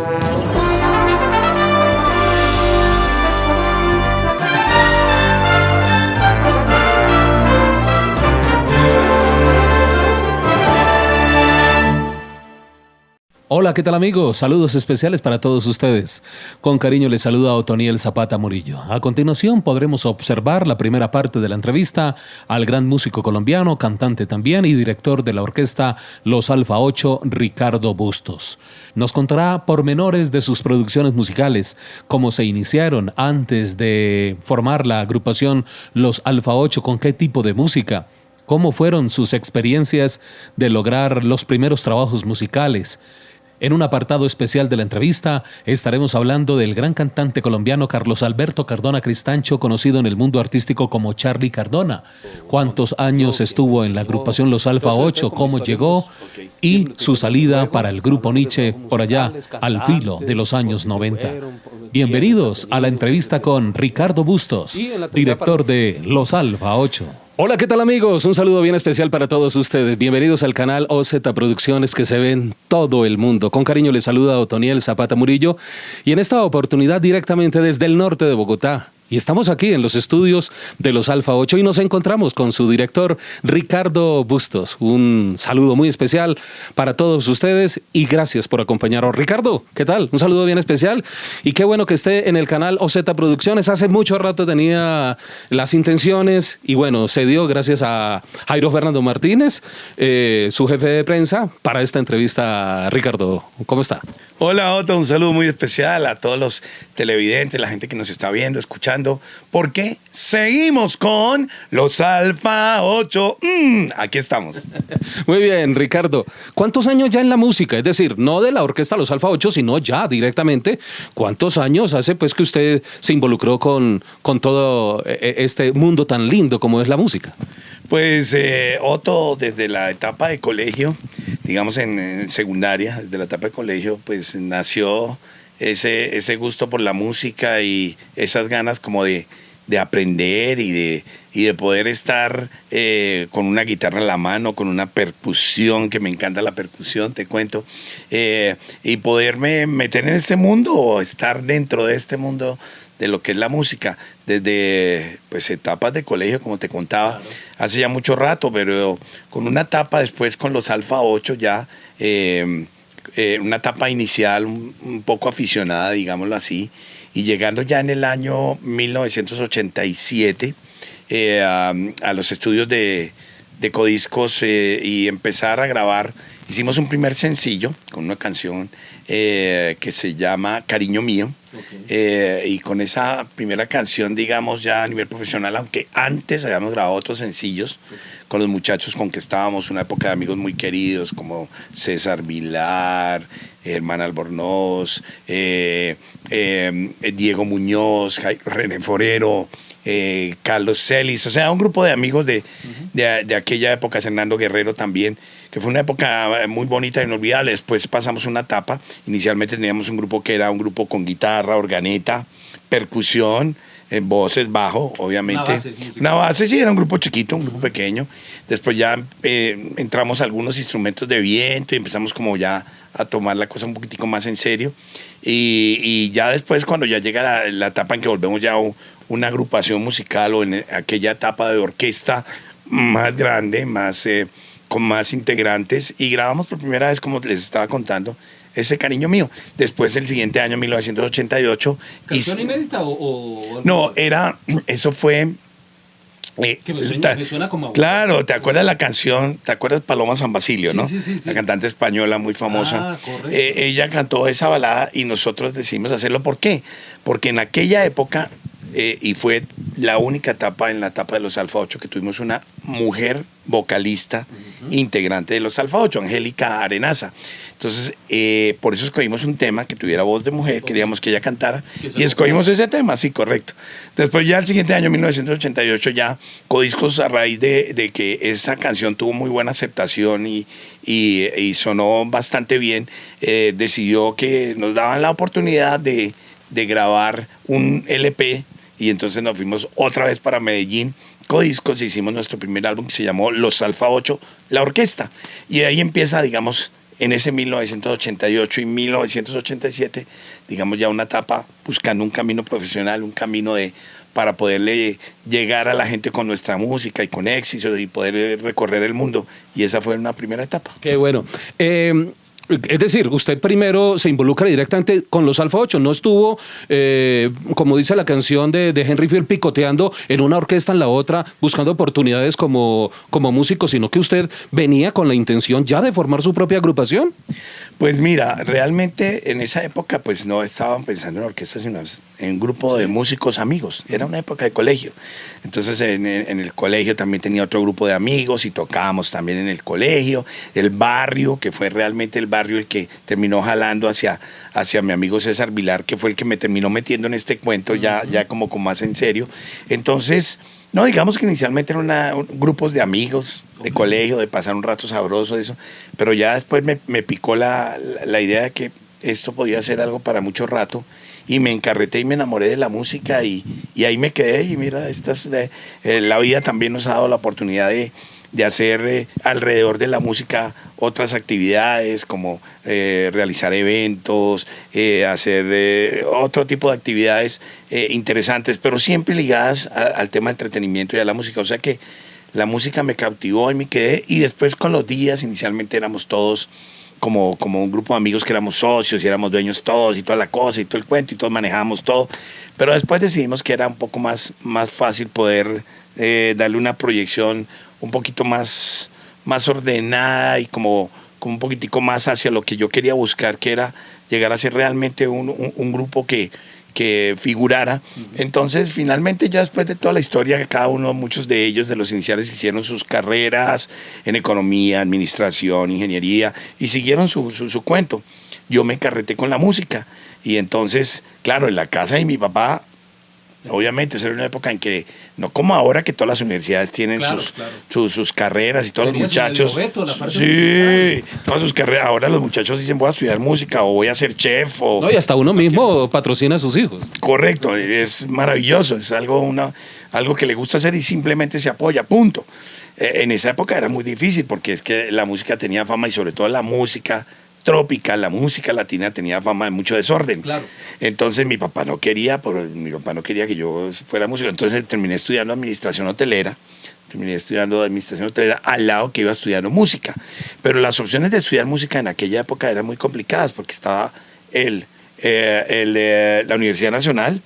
Thank you. Hola, ¿qué tal amigos? Saludos especiales para todos ustedes. Con cariño les saluda Otoniel Zapata Murillo. A continuación podremos observar la primera parte de la entrevista al gran músico colombiano, cantante también y director de la orquesta Los Alfa 8, Ricardo Bustos. Nos contará pormenores de sus producciones musicales, cómo se iniciaron antes de formar la agrupación Los Alfa 8, con qué tipo de música cómo fueron sus experiencias de lograr los primeros trabajos musicales, en un apartado especial de la entrevista estaremos hablando del gran cantante colombiano Carlos Alberto Cardona Cristancho, conocido en el mundo artístico como Charlie Cardona. Cuántos años estuvo en la agrupación Los Alfa 8, cómo llegó y su salida para el grupo Nietzsche por allá al filo de los años 90. Bienvenidos a la entrevista con Ricardo Bustos, director de Los Alfa 8. Hola, ¿qué tal amigos? Un saludo bien especial para todos ustedes. Bienvenidos al canal OZ Producciones que se ven todo el mundo. Con cariño les saluda Otoniel Zapata Murillo y en esta oportunidad directamente desde el norte de Bogotá, y estamos aquí en los estudios de los Alfa 8 y nos encontramos con su director Ricardo Bustos. Un saludo muy especial para todos ustedes y gracias por acompañarnos. Ricardo, ¿qué tal? Un saludo bien especial y qué bueno que esté en el canal OZ Producciones. Hace mucho rato tenía las intenciones y bueno, se dio gracias a Jairo Fernando Martínez, eh, su jefe de prensa, para esta entrevista. Ricardo, ¿cómo está? Hola Otto, un saludo muy especial a todos los televidentes, la gente que nos está viendo, escuchando, porque seguimos con los Alfa 8. Mm, aquí estamos. Muy bien, Ricardo. ¿Cuántos años ya en la música? Es decir, no de la orquesta Los Alfa 8, sino ya directamente. ¿Cuántos años hace pues que usted se involucró con, con todo eh, eh, este mundo tan lindo como es la música? Pues eh, Otto, desde la etapa de colegio, digamos en, secundaria, desde la etapa de colegio, pues nació ese, ese gusto por la música y esas ganas como de, aprender y de, y de poder estar eh, con una guitarra en la mano, con una percusión, que me encanta la percusión, te cuento, eh, y poderme meter en este mundo o estar dentro de este mundo de lo que es la música, desde pues etapas de colegio, como te contaba, hace ya mucho rato, pero con una etapa después con los Alfa 8 ya, eh, eh, una etapa inicial un, poco aficionada, digámoslo así, y llegando ya en el año 1987 eh, a, los estudios de, de Codiscos y empezar a grabar, hicimos un primer sencillo con una canción que se llama Cariño Mío, eh, y con esa primera canción, digamos, ya a nivel profesional, aunque antes habíamos grabado otros sencillos con los muchachos con que estábamos, una época de amigos muy queridos como César Vilar, Hermana Albornoz, eh, eh, Diego Muñoz, René Forero, Carlos Celis, o sea, un grupo de amigos de, de, de aquella época, Hernando Guerrero también que fue una época muy bonita, e inolvidable. Después pasamos una etapa, inicialmente teníamos un grupo que era un grupo con guitarra, organeta, percusión, en voces, bajo, obviamente. Una base, sí, era un grupo chiquito, un grupo pequeño. Después ya eh, entramos a algunos instrumentos de viento y empezamos como ya a tomar la cosa un poquitico más en serio. Y, ya después, cuando ya llega la, etapa en que volvemos ya a una agrupación musical o en aquella etapa de orquesta más grande, más... Eh, con más integrantes y grabamos por primera vez, como les estaba contando, ese cariño mío. Después, el siguiente año, 1988. ¿Canción inédita o, No, era, eso fue... Eh, que me suena, como claro, ¿te acuerdas la canción? ¿Te acuerdas Paloma San Basilio, no? Sí, sí, sí, La cantante española muy famosa. Ah, eh, ella cantó esa balada y nosotros decidimos hacerlo. ¿Por qué? Porque en aquella época, eh, y fue la única etapa en la etapa de los Alfa 8 que tuvimos una mujer vocalista integrante de los Alfa 8, Angélica Arenaza. Entonces, eh, por eso escogimos un tema que tuviera voz de mujer, queríamos que ella cantara y escogimos ese tema, sí, correcto. Después ya el siguiente año, 1988, ya Codiscos, a raíz de, que esa canción tuvo muy buena aceptación y, y, sonó bastante bien, eh, decidió que nos daban la oportunidad de, de grabar un LP y entonces nos fuimos otra vez para Medellín Codiscos hicimos nuestro primer álbum que se llamó Los Alfa 8, la orquesta. Y ahí empieza, digamos, en ese 1988 y 1987, digamos ya una etapa buscando un camino profesional, un camino de para poderle llegar a la gente con nuestra música y con éxito y poder recorrer el mundo. Y esa fue una primera etapa. Qué bueno. Eh, es decir, usted primero se involucra directamente con los Alfa 8, no estuvo, eh, como dice la canción de, Henry Field, picoteando en una orquesta en la otra, buscando oportunidades como, como músico, sino que usted venía con la intención ya de formar su propia agrupación. Pues mira, realmente en esa época pues no estaban pensando en orquestas, sino en un grupo de músicos amigos. Era una época de colegio. Entonces en, el colegio también tenía otro grupo de amigos y tocábamos también en el colegio, el barrio, que fue realmente el barrio el que terminó jalando hacia, hacia mi amigo César Vilar, que fue el que me terminó metiendo en este cuento ya, ya como con más en serio. Entonces... No, digamos que inicialmente eran grupos de amigos, de colegio, de pasar un rato sabroso, eso, pero ya después me, picó la, idea de que esto podía ser algo para mucho rato y me encarreté y me enamoré de la música y, ahí me quedé y mira, estas, eh, la vida también nos ha dado la oportunidad de, de hacer eh, alrededor de la música otras actividades como eh, realizar eventos, eh, hacer otro tipo de actividades interesantes, pero siempre ligadas al tema de entretenimiento y a la música. O sea que la música me cautivó y me quedé y después con los días, inicialmente éramos todos como, como un grupo de amigos que éramos socios y éramos dueños todos y toda la cosa y todo el cuento y todos manejábamos todo, pero después decidimos que era un poco más, más fácil poder darle una proyección un poquito más, más ordenada y como, como un poquitico más hacia lo que yo quería buscar, que era llegar a ser realmente un, un, grupo que, que figurara. Entonces, finalmente, ya después de toda la historia, cada uno, muchos de ellos, de los iniciales, hicieron sus carreras en economía, administración, ingeniería, y siguieron su, su, su cuento. Yo me encarreté con la música. Y entonces, claro, en la casa de mi papá Obviamente, esa era una época en que, no como ahora que todas las universidades tienen sus, Sus, carreras y todos los muchachos. sí, todas sus carreras. Ahora los muchachos dicen voy a estudiar música o voy a ser chef. O, no, y hasta uno mismo patrocina a sus hijos. Correcto, es maravilloso, es algo, una, algo que le gusta hacer y simplemente se apoya, punto. Eh, en esa época era muy difícil porque es que la música tenía fama y sobre todo la música trópica, la música latina tenía fama de mucho desorden. Claro. Entonces mi papá no quería, por, mi papá no quería que yo fuera músico. Entonces terminé estudiando administración hotelera. Terminé estudiando administración hotelera al lado que iba estudiando música. Pero las opciones de estudiar música en aquella época eran muy complicadas porque estaba el, eh, eh, la Universidad Nacional,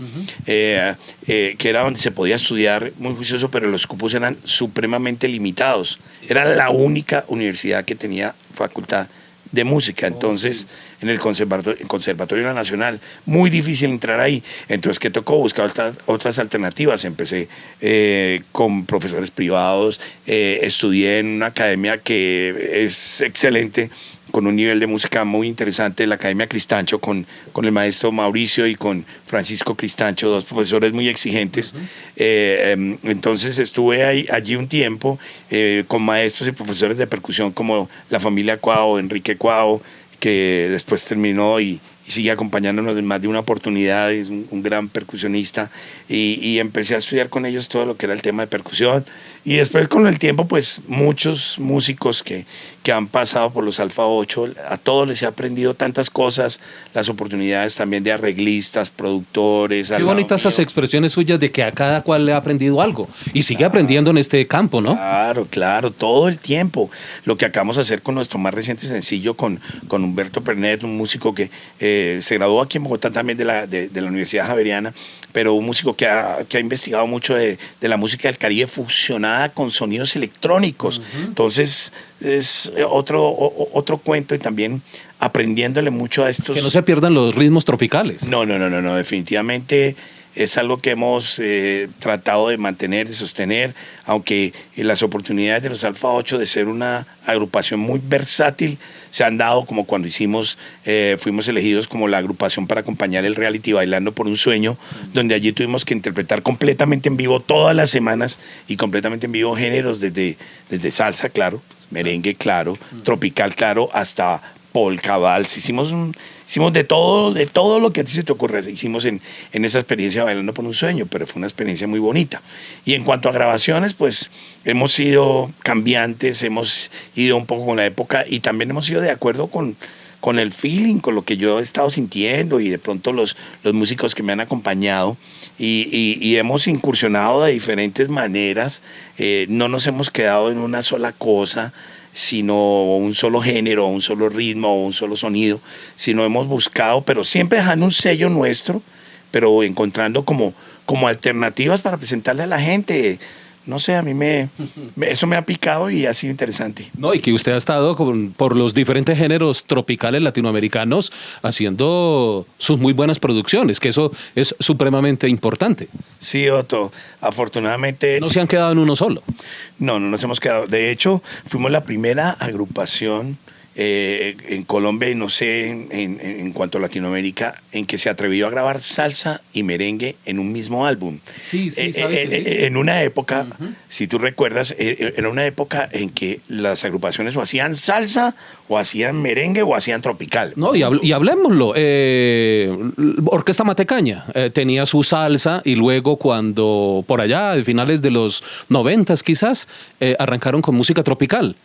eh, que era donde se podía estudiar muy juicioso, pero los cupos eran supremamente limitados. Era la única universidad que tenía facultad de música. Entonces, en el Conservatorio, Conservatorio Nacional, muy difícil entrar ahí. Entonces, ¿qué tocó? Buscar otras, alternativas. Empecé eh, con profesores privados, eh, estudié en una academia que es excelente con un nivel de música muy interesante, la Academia Cristancho, con, con el maestro Mauricio y con Francisco Cristancho, dos profesores muy exigentes. Eh, em, entonces estuve ahí, allí un tiempo eh, con maestros y profesores de percusión como la familia Cuao, Enrique Cuao, que después terminó y, y sigue acompañándonos en más de una oportunidad, es un, gran percusionista, y, y, empecé a estudiar con ellos todo lo que era el tema de percusión, y después con el tiempo, pues muchos músicos que, que han pasado por los Alfa 8, a todos les he aprendido tantas cosas, las oportunidades también de arreglistas, productores. Qué bonitas esas expresiones suyas de que a cada cual le ha aprendido algo y sigue aprendiendo en este campo, ¿no? Claro, claro, todo el tiempo. Lo que acabamos de hacer con nuestro más reciente sencillo, con, con Humberto Pernet, un músico que eh, se graduó aquí en Bogotá también de la, de, la Universidad Javeriana, pero un músico que ha, que ha investigado mucho de, de, la música del Caribe fusionada con sonidos electrónicos. Entonces, es otro, otro cuento y también aprendiéndole mucho a estos... Que no se pierdan los ritmos tropicales. No, no, no, no, no definitivamente es algo que hemos eh, tratado de mantener, de sostener, aunque las oportunidades de los Alfa 8 de ser una agrupación muy versátil se han dado, como cuando hicimos, eh, fuimos elegidos como la agrupación para acompañar el reality Bailando por un Sueño, donde allí tuvimos que interpretar completamente en vivo todas las semanas y completamente en vivo géneros desde, desde salsa, claro, merengue, claro, tropical, claro, hasta polka, vals, hicimos, hicimos de todo, de todo lo que a ti se te ocurre. Hicimos en, en esa experiencia Bailando por un Sueño, pero fue una experiencia muy bonita. Y en cuanto a grabaciones, pues hemos sido cambiantes, hemos ido un poco con la época y también hemos ido de acuerdo con, con el feeling, con lo que yo he estado sintiendo y de pronto los, los músicos que me han acompañado y, y, hemos incursionado de diferentes maneras, eh, no nos hemos quedado en una sola cosa, sino un solo género, un solo ritmo, un solo sonido, sino hemos buscado, pero siempre dejando un sello nuestro, pero encontrando como, como alternativas para presentarle a la gente no sé, a mí me, eso me ha picado y ha sido interesante. No, y que usted ha estado por los diferentes géneros tropicales latinoamericanos haciendo sus muy buenas producciones, que eso es supremamente importante. Sí, Otto, afortunadamente... No se han quedado en uno solo. No, no nos hemos quedado. De hecho, fuimos la primera agrupación eh, en Colombia y no sé en, cuanto a Latinoamérica, en que se atrevió a grabar salsa y merengue en un mismo álbum. Sí, sí, eh, En una época, si tú recuerdas, eh, era una época en que las agrupaciones o hacían salsa, o hacían merengue, o hacían tropical. No, y, y hablemoslo. Orquesta Matecaña tenía su salsa y luego cuando, por allá, a finales de los noventas quizás, arrancaron con música tropical.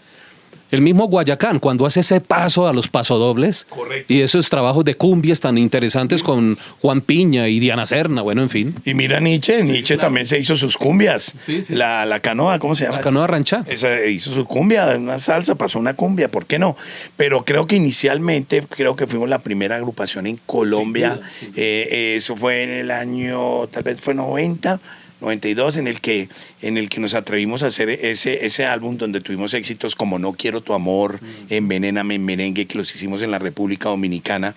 El mismo Guayacán, cuando hace ese paso a los pasodobles y esos trabajos de cumbias tan interesantes con Juan Piña y Diana Serna, bueno, en fin. Y mira Nietzsche, Nietzsche también se hizo sus cumbias. La, la, canoa, ¿cómo se llama? La canoa rancha. Esa, hizo su cumbia, una salsa, pasó una cumbia, ¿por qué no? Pero creo que inicialmente, creo que fuimos la primera agrupación en Colombia. Eh, eso fue en el año, tal vez fue 90 92, en el que, en el que nos atrevimos a hacer ese, ese álbum donde tuvimos éxitos como No Quiero Tu Amor, mm. Envenéname en Merengue, que los hicimos en la República Dominicana,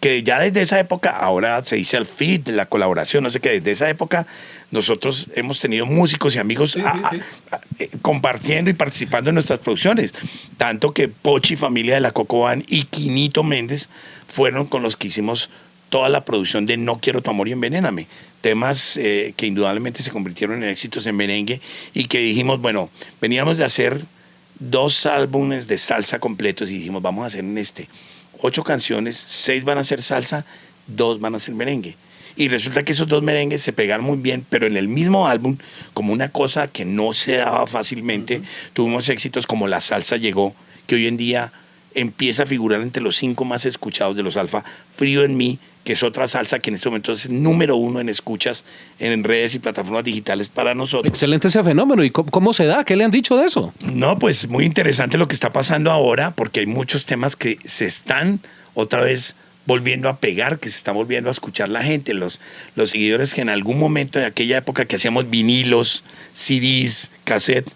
que ya desde esa época, ahora se dice el feed, la colaboración, no sé qué, desde esa época nosotros hemos tenido músicos y amigos eh, compartiendo y participando en nuestras producciones, tanto que Pochi, familia de la Cocoban y Quinito Méndez fueron con los que hicimos toda la producción de No Quiero Tu Amor y Envenéname temas eh, que indudablemente se convirtieron en éxitos en merengue y que dijimos, bueno, veníamos de hacer dos álbumes de salsa completos y dijimos, vamos a hacer en este ocho canciones, seis van a ser salsa, dos van a ser merengue. Y resulta que esos dos merengues se pegaron muy bien, pero en el mismo álbum, como una cosa que no se daba fácilmente, tuvimos éxitos como La Salsa Llegó, que hoy en día empieza a figurar entre los cinco más escuchados de los Alfa, Frío en mí, que es otra salsa que en este momento es número uno en escuchas en redes y plataformas digitales para nosotros. Excelente ese fenómeno. ¿Y cómo, se da? ¿Qué le han dicho de eso? No, pues muy interesante lo que está pasando ahora, porque hay muchos temas que se están otra vez volviendo a pegar, que se está volviendo a escuchar la gente, los, los seguidores que en algún momento, en aquella época que hacíamos vinilos, CDs, cassette,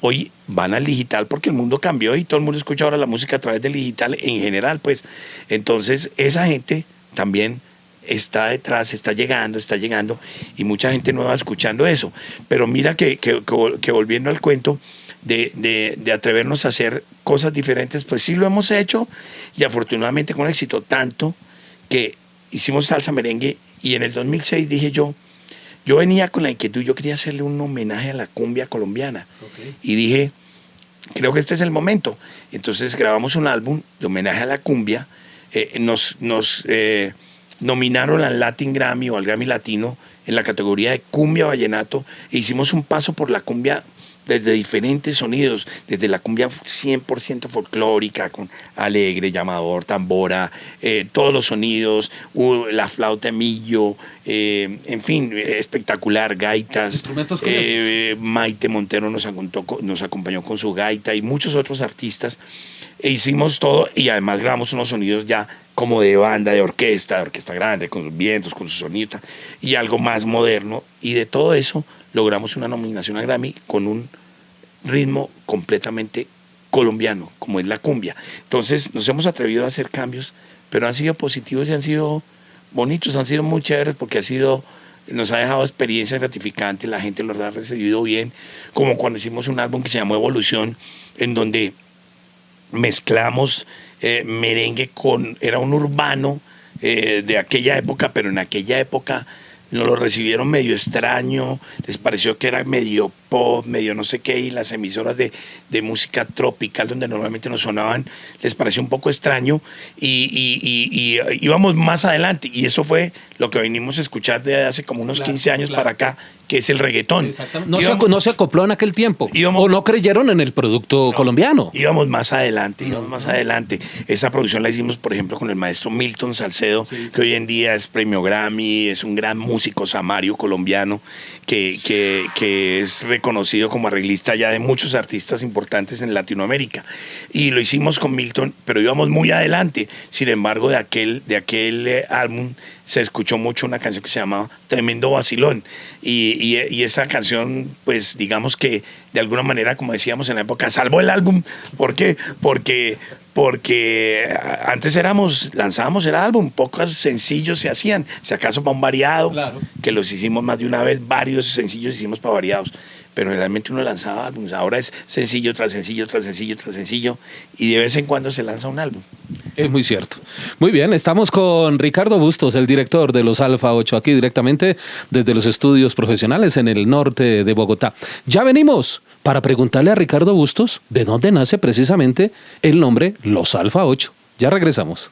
hoy van al digital porque el mundo cambió y todo el mundo escucha ahora la música a través del digital en general, pues. Entonces, esa gente también está detrás, está llegando, está llegando, y mucha gente nueva escuchando eso. Pero mira que, volviendo al cuento de, de, atrevernos a hacer cosas diferentes, pues sí lo hemos hecho, y afortunadamente con éxito, tanto que hicimos salsa merengue, y en el 2006 dije yo, yo venía con la inquietud, yo quería hacerle un homenaje a la cumbia colombiana, y dije, creo que este es el momento. Entonces grabamos un álbum de homenaje a la cumbia, eh, nos, nos eh, nominaron al Latin Grammy o al Grammy Latino en la categoría de cumbia vallenato e hicimos un paso por la cumbia desde diferentes sonidos, desde la cumbia 100% folclórica, con alegre, llamador, tambora, eh, todos los sonidos, la flauta millo, en fin, espectacular, gaitas. Maite Montero nos, nos acompañó con su gaita y muchos otros artistas e hicimos todo y además grabamos unos sonidos ya como de banda, de orquesta, de orquesta grande, con sus vientos, con su sonido y algo más moderno. Y de todo eso logramos una nominación a Grammy con un ritmo completamente colombiano, como es la cumbia. Entonces nos hemos atrevido a hacer cambios, pero han sido positivos y han sido bonitos, han sido muy chéveres porque ha sido, nos ha dejado experiencias gratificantes, la gente los ha recibido bien, como cuando hicimos un álbum que se llamó Evolución, en donde mezclamos eh, merengue con, era un urbano eh, de aquella época, pero en aquella época nos lo recibieron medio extraño, les pareció que era medio pop, medio no sé qué, y las emisoras de, de música tropical donde normalmente nos sonaban, les pareció un poco extraño, y, y, y, íbamos más adelante, y eso fue lo que venimos a escuchar de hace como unos 15 años para acá, que es el reggaetón. No, se, no, se, acopló en aquel tiempo, o no creyeron en el producto colombiano. Íbamos más adelante, íbamos más adelante. Esa producción la hicimos, por ejemplo, con el maestro Milton Salcedo, que hoy en día es premio Grammy, es un gran músico samario colombiano, que, que, que es reconocido como arreglista ya de muchos artistas importantes en Latinoamérica. Y lo hicimos con Milton, pero íbamos muy adelante. Sin embargo, de aquel, de aquel eh, álbum se escuchó mucho una canción que se llamaba Tremendo Vacilón. Y, y, esa canción, pues digamos que de alguna manera, como decíamos en la época, salvó el álbum. ¿Por qué? Porque, porque antes éramos, lanzábamos el álbum, pocos sencillos se hacían. Si acaso para un variado, que los hicimos más de una vez, varios sencillos hicimos para variados pero realmente uno lanzaba álbumes. Ahora es sencillo tras sencillo, tras sencillo, tras sencillo, y de vez en cuando se lanza un álbum. Es muy cierto. Muy bien, estamos con Ricardo Bustos, el director de los Alfa 8, aquí directamente desde los estudios profesionales en el norte de Bogotá. Ya venimos para preguntarle a Ricardo Bustos de dónde nace precisamente el nombre Los Alfa 8. Ya regresamos.